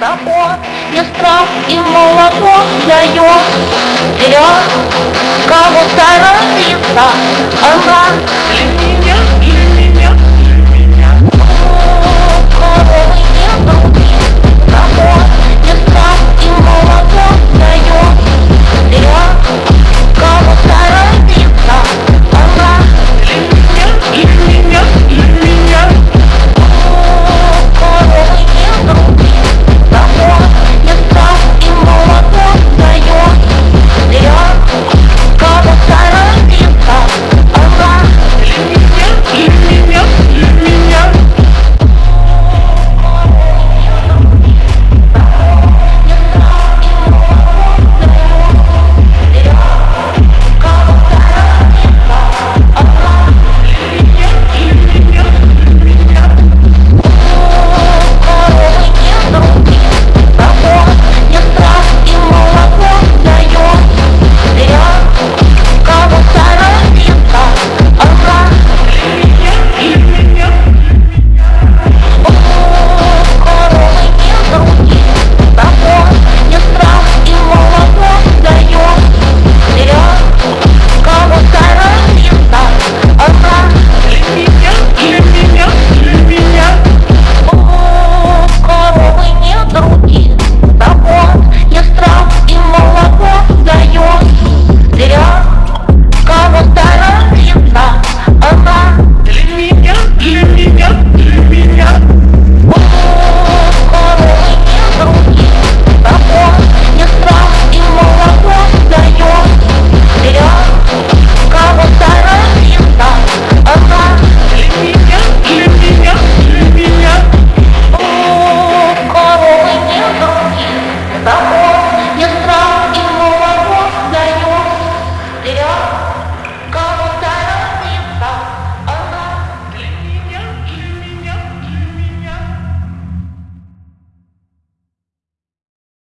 Того не страх и молоко дает. Вперед, кого старается Она любит